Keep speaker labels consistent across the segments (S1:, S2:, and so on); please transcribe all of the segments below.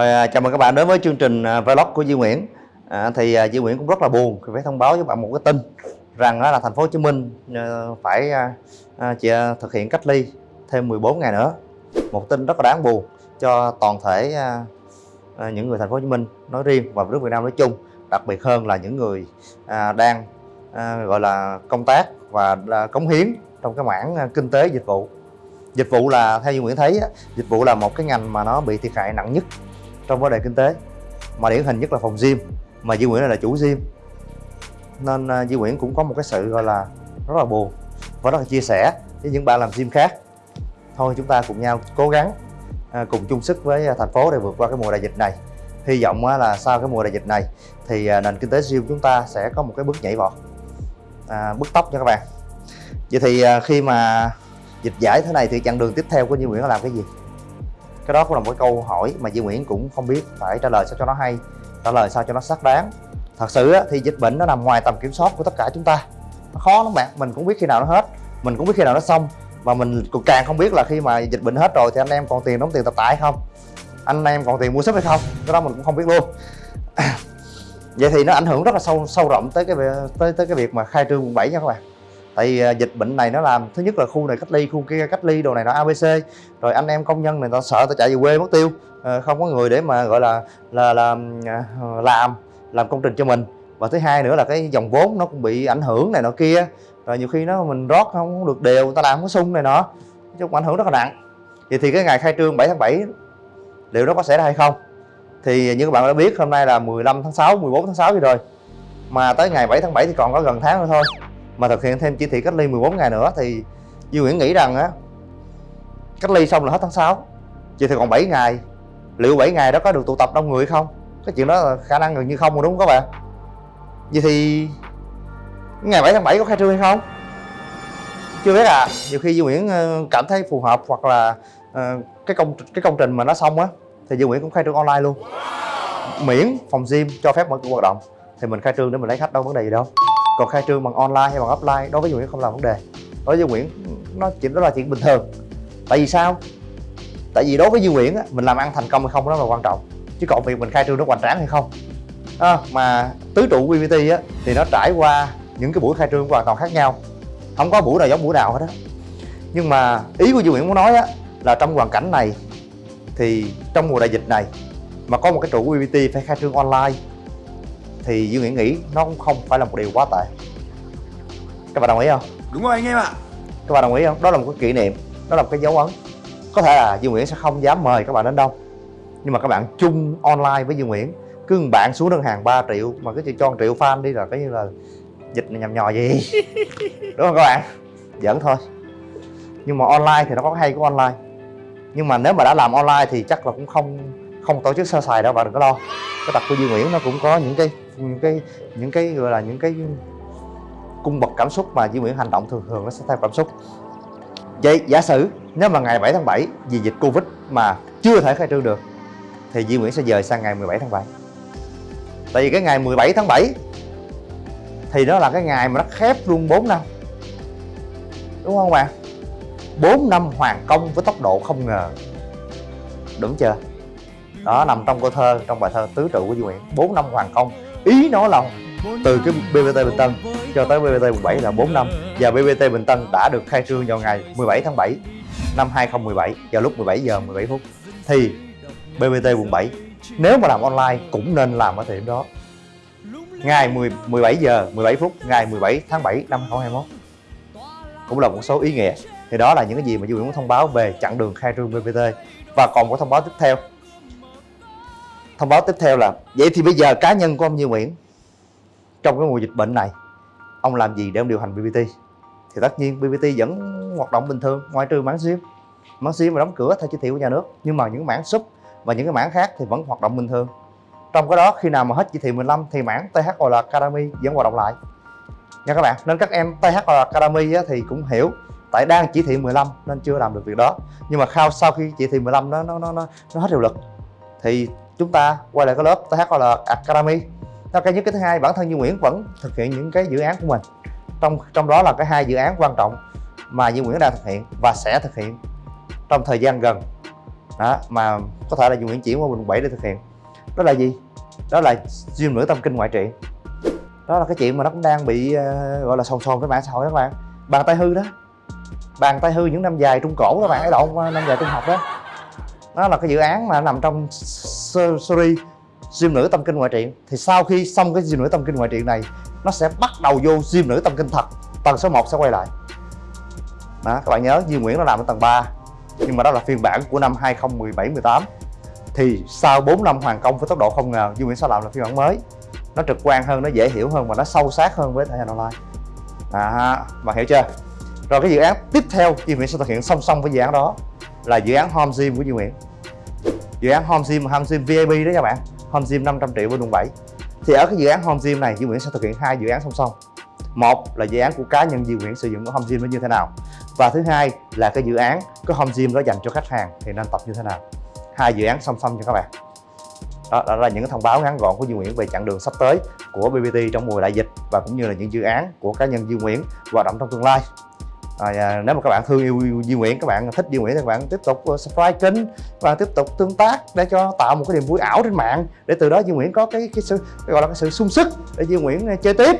S1: Rồi, à, chào mừng các bạn đến với chương trình à, vlog của Duy Nguyễn. À, thì à, Duy Nguyễn cũng rất là buồn phải thông báo với bạn một cái tin rằng đó là thành phố Hồ Chí Minh à, phải à, à chỉ, à, thực hiện cách ly thêm 14 ngày nữa. Một tin rất là đáng buồn cho toàn thể à, à, những người thành phố Hồ Chí Minh nói riêng và nước Việt Nam nói chung, đặc biệt hơn là những người à, đang à, gọi là công tác và à, cống hiến trong cái mảng à, kinh tế dịch vụ. Dịch vụ là theo như Nguyễn thấy dịch vụ là một cái ngành mà nó bị thiệt hại nặng nhất trong vấn đề kinh tế mà điển hình nhất là phòng gym mà Duy Nguyễn là chủ gym. Nên à, Duy Nguyễn cũng có một cái sự gọi là rất là buồn và rất là chia sẻ với những bạn làm gym khác. Thôi chúng ta cùng nhau cố gắng à, cùng chung sức với à, thành phố để vượt qua cái mùa đại dịch này. Hy vọng là sau cái mùa đại dịch này thì nền kinh tế gym chúng ta sẽ có một cái bước nhảy vọt à, bước tốc nha các bạn. Vậy thì khi mà dịch giải thế này thì chặng đường tiếp theo của Duy Nguyễn là làm cái gì? Cái đó cũng là một cái câu hỏi mà Duy Nguyễn cũng không biết phải trả lời sao cho nó hay, trả lời sao cho nó xác đáng. Thật sự thì dịch bệnh nó nằm ngoài tầm kiểm soát của tất cả chúng ta. Nó khó lắm bạn, mình cũng biết khi nào nó hết, mình cũng biết khi nào nó xong và mình cũng càng không biết là khi mà dịch bệnh hết rồi thì anh em còn tiền đóng tiền tập tại không? Anh em còn tiền mua sắm hay không? Cái đó mình cũng không biết luôn. Vậy thì nó ảnh hưởng rất là sâu sâu rộng tới cái tới tới cái việc mà khai trương quận 7 nha các bạn tại vì à, dịch bệnh này nó làm thứ nhất là khu này cách ly khu kia cách ly đồ này nó abc rồi anh em công nhân này ta sợ ta chạy về quê mất tiêu. Ờ, không có người để mà gọi là là, là à, làm làm công trình cho mình. Và thứ hai nữa là cái dòng vốn nó cũng bị ảnh hưởng này nọ kia. Rồi nhiều khi nó mình rót không được đều người ta làm có sung này nọ. Chung ảnh hưởng rất là nặng. Vậy thì cái ngày khai trương 7 tháng 7 liệu nó có xảy ra hay không? Thì như các bạn đã biết hôm nay là 15 tháng 6 14 tháng 6 gì rồi. Mà tới ngày 7 tháng 7 thì còn có gần tháng nữa thôi mà thực hiện thêm chỉ thị cách ly 14 ngày nữa thì Duy Nguyễn nghĩ rằng á cách ly xong là hết tháng 6 chỉ thì còn 7 ngày. Liệu 7 ngày đó có được tụ tập đông người không? Cái chuyện đó là khả năng gần như không rồi đúng không các bạn? Vậy thì ngày 7 tháng 7 có khai trương hay không? Chưa biết à nhiều khi Duy Nguyễn ờ, cảm thấy phù hợp hoặc là uh, cái công cái công trình mà nó xong á thì Duy Nguyễn cũng khai trương online luôn. Miễn phòng gym cho phép mở cửa hoạt động. Thì mình khai trương để mình lấy khách đâu vấn đề gì đâu còn khai trương bằng online hay bằng offline đối với Nguyễn không là vấn đề. Đối với Nguyễn nó chỉ đó là chuyện bình thường. Tại vì sao? Tại vì đối với Duy Nguyễn á, mình làm ăn thành công hay không đó là quan trọng. Chứ còn việc mình khai trương nó hoành tráng hay không. À, mà tứ trụ BBT á thì nó trải qua những cái buổi khai trương hoàn toàn khác nhau. Không có buổi nào giống buổi nào hết á. Nhưng mà ý của Duy Nguyễn muốn nói á là trong hoàn cảnh này thì trong mùa đại dịch này mà có một cái trụ BBT phải khai trương online thì Duy Nguyễn nghĩ nó cũng không phải là một điều quá tệ. Các bạn đồng ý không?
S2: Đúng rồi anh em ạ.
S1: Các bạn đồng ý không? Đó là một cái kỷ niệm đó là một cái dấu ấn. Có thể là Duy Nguyễn sẽ không dám mời các bạn đến đâu. Nhưng mà các bạn chung online với Duy Nguyễn cứ một bạn xuống đơn hàng 3 triệu mà cứ cho 1 triệu fan đi là cái như là dịch này nhầm nhò gì. Đúng không các bạn? Giỡn thôi. Nhưng mà online thì nó có hay của online. Nhưng mà nếu mà đã làm online thì chắc là cũng không không tổ chức sơ sài đâu bạn đừng có lo. Cái tập của Duy Nguyễn nó cũng có những cái những cái những cái gọi là những cái cung bậc cảm xúc mà Duy Nguyễn hành động thường thường nó sẽ theo cảm xúc. Vậy giả sử nếu mà ngày 7 tháng 7 vì dịch Covid mà chưa thể khai trương được, thì Duy Nguyễn sẽ dời sang ngày 17 tháng 7 tại vì cái ngày 17 tháng 7 thì đó là cái ngày mà nó khép luôn 4 năm. Đúng không bạn 4 năm hoàn công với tốc độ không ngờ. Đúng chưa? Đó nằm trong câu thơ trong bài thơ tứ trụ của Duy Nguyễn. Bốn năm hoàng công. Ý nó là từ cái BBT Bình Tân cho tới BBT quận 7 là 4 năm. Và BBT Bình Tân đã được khai trương vào ngày 17 tháng 7 năm 2017 vào lúc 17 giờ 17 phút. Thì BBT quận 7 nếu mà làm online cũng nên làm ở thời điểm đó. Ngày 10, 17 giờ 17 phút ngày 17 tháng 7 năm 2021 cũng là một số ý nghĩa. Thì đó là những cái gì mà Duy Nguyễn muốn thông báo về chặng đường khai trương BBT và còn có thông báo tiếp theo thông báo tiếp theo là vậy thì bây giờ cá nhân của ông Như Nguyễn trong cái mùa dịch bệnh này ông làm gì để ông điều hành BBT thì tất nhiên BBT vẫn hoạt động bình thường ngoại trừ mảng sim mảng sim mà đóng cửa theo chỉ thị của nhà nước nhưng mà những mảng sub và những cái mảng khác thì vẫn hoạt động bình thường. Trong cái đó khi nào mà hết chỉ thị 15 thì mảng THOL Academy vẫn hoạt động lại. Nha các bạn nên các em THOL Academy á, thì cũng hiểu tại đang chỉ thị 15 nên chưa làm được việc đó. Nhưng mà sau sau khi chỉ thị 15 nó nó nó, nó hết hiệu lực thì chúng ta quay lại cái lớp THL là Academy. Đó cái nhất cái thứ hai bản thân Duy Nguyễn vẫn thực hiện những cái dự án của mình. Trong trong đó là cái hai dự án quan trọng mà Duy Nguyễn đang thực hiện và sẽ thực hiện trong thời gian gần. Đó mà có thể là Duy Nguyễn chuyển qua quận 7 để thực hiện. Đó là gì? Đó là gym nửa tâm kinh ngoại trị đó là cái chuyện mà nó cũng đang bị uh, gọi là sồn sồn với mạng xã hội các bạn. Bàn tay hư đó. Bàn tay hư những năm dài trung cổ các bạn ấy lộn năm dài trung học đó đó là cái dự án mà nằm trong series gym nữ tâm kinh ngoại truyện. Thì sau khi xong cái gym nữ tâm kinh ngoại truyện này nó sẽ bắt đầu vô gym nữ tâm kinh thật. Tầng số 1 sẽ quay lại. Đó các bạn nhớ Duy Nguyễn nó làm ở tầng 3 nhưng mà đó là phiên bản của năm 2017 18 thì sau 4 năm hoàn công với tốc độ không ngờ Duy Nguyễn sẽ làm là phiên bản mới. Nó trực quan hơn nó dễ hiểu hơn và nó sâu sát hơn với thể hình online. À, bạn hiểu chưa? Rồi cái dự án tiếp theo Duy Nguyễn sẽ thực hiện song song với dự án đó là dự án Home Gym của Duy Nguyễn dự án Home Gym Home Gym VIP đó các bạn. Home Gym 500 triệu bên quận 7 thì ở cái dự án Home Gym này Duy Nguyễn sẽ thực hiện hai dự án song song. Một là dự án của cá nhân Duy Nguyễn sử dụng của Home Gym nó như thế nào. Và thứ hai là cái dự án có Home Gym đó dành cho khách hàng thì nên tập như thế nào. Hai dự án song song cho các bạn. Đó, đó là những thông báo ngắn gọn của Duy Nguyễn về chặng đường sắp tới của BBT trong mùa đại dịch và cũng như là những dự án của cá nhân Duy Nguyễn hoạt động trong tương lai à, nếu mà các bạn thương yêu Duy Nguyễn các bạn thích Duy Nguyễn thì các bạn tiếp tục ờ, subscribe kênh và tiếp tục tương tác để cho tạo một cái niềm vui ảo trên mạng để từ đó Duy Nguyễn có cái cái sự cái gọi là cái sự sung sức để Duy Nguyễn ờ, chơi tiếp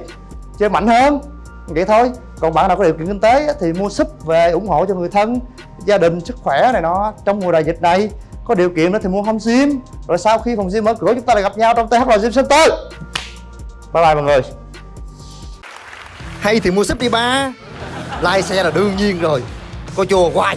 S1: chơi mạnh hơn. Vậy thôi còn bạn nào có điều kiện kinh tế thì mua súp về ủng hộ cho người thân gia đình sức khỏe này nó trong mùa đại dịch này. Có điều kiện đó thì mua home gym. Rồi sau khi phòng gym mở cửa chúng ta lại gặp nhau trong THL Gym Center. Bye bye mọi người.
S2: Hay thì mua súp đi ba. Lai xe là đương nhiên rồi. Coi chùa hoài.